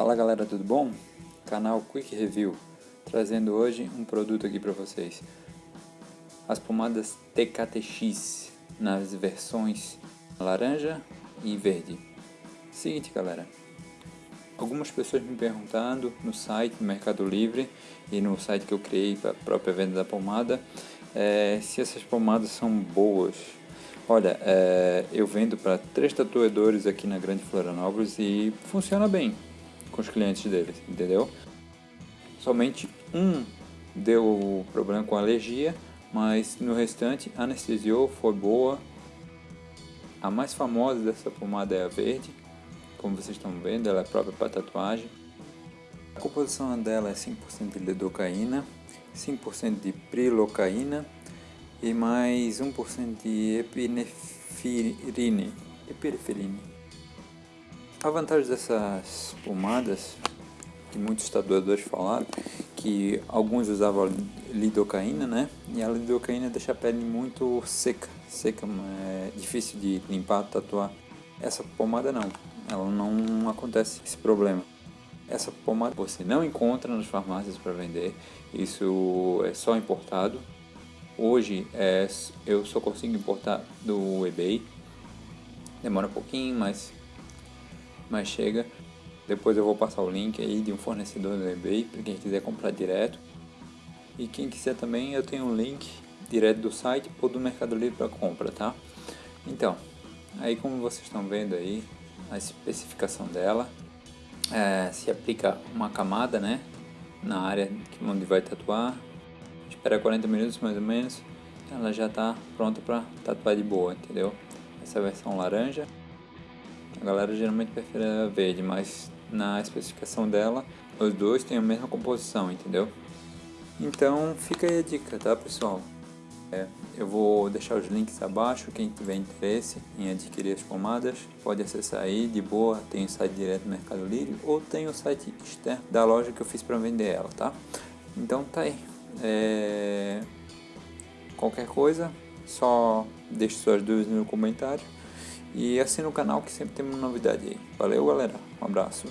Fala galera, tudo bom? Canal Quick Review, trazendo hoje um produto aqui para vocês. As pomadas TKTX nas versões laranja e verde. Seguinte galera, algumas pessoas me perguntando no site no Mercado Livre e no site que eu criei para a própria venda da pomada é, se essas pomadas são boas. Olha, é, eu vendo para três tatuadores aqui na Grande Florianópolis e funciona bem com os clientes deles, entendeu? Somente um deu problema com alergia, mas no restante anestesiou, foi boa. A mais famosa dessa pomada é a verde, como vocês estão vendo, ela é própria para tatuagem. A composição dela é 5% de lidocaína, 5% de prilocaína e mais 1% de epinefrine. epinefrine. A vantagem dessas pomadas, que muitos tatuadores falaram, que alguns usavam lidocaína, né? E a lidocaína deixa a pele muito seca, seca, é difícil de limpar, tatuar. Essa pomada não, ela não acontece esse problema. Essa pomada você não encontra nas farmácias para vender, isso é só importado. Hoje é, eu só consigo importar do eBay, demora um pouquinho, mas mas chega. Depois eu vou passar o link aí de um fornecedor do eBay para quem quiser comprar direto. E quem quiser também eu tenho um link direto do site ou do Mercado Livre para compra, tá? Então, aí como vocês estão vendo aí a especificação dela, é, se aplica uma camada, né, na área onde vai tatuar. Espera 40 minutos mais ou menos, ela já está pronta para tatuar de boa, entendeu? Essa é versão laranja. A galera geralmente prefere a verde, mas na especificação dela, os dois têm a mesma composição, entendeu? Então fica aí a dica, tá pessoal? É, eu vou deixar os links abaixo, quem tiver interesse em adquirir as pomadas, pode acessar aí de boa, tem o site direto do Mercado Livre ou tem o site externo da loja que eu fiz para vender ela, tá? Então tá aí. É... Qualquer coisa, só deixe suas dúvidas no comentário. E assina o canal que sempre tem uma novidade aí. Valeu galera, um abraço.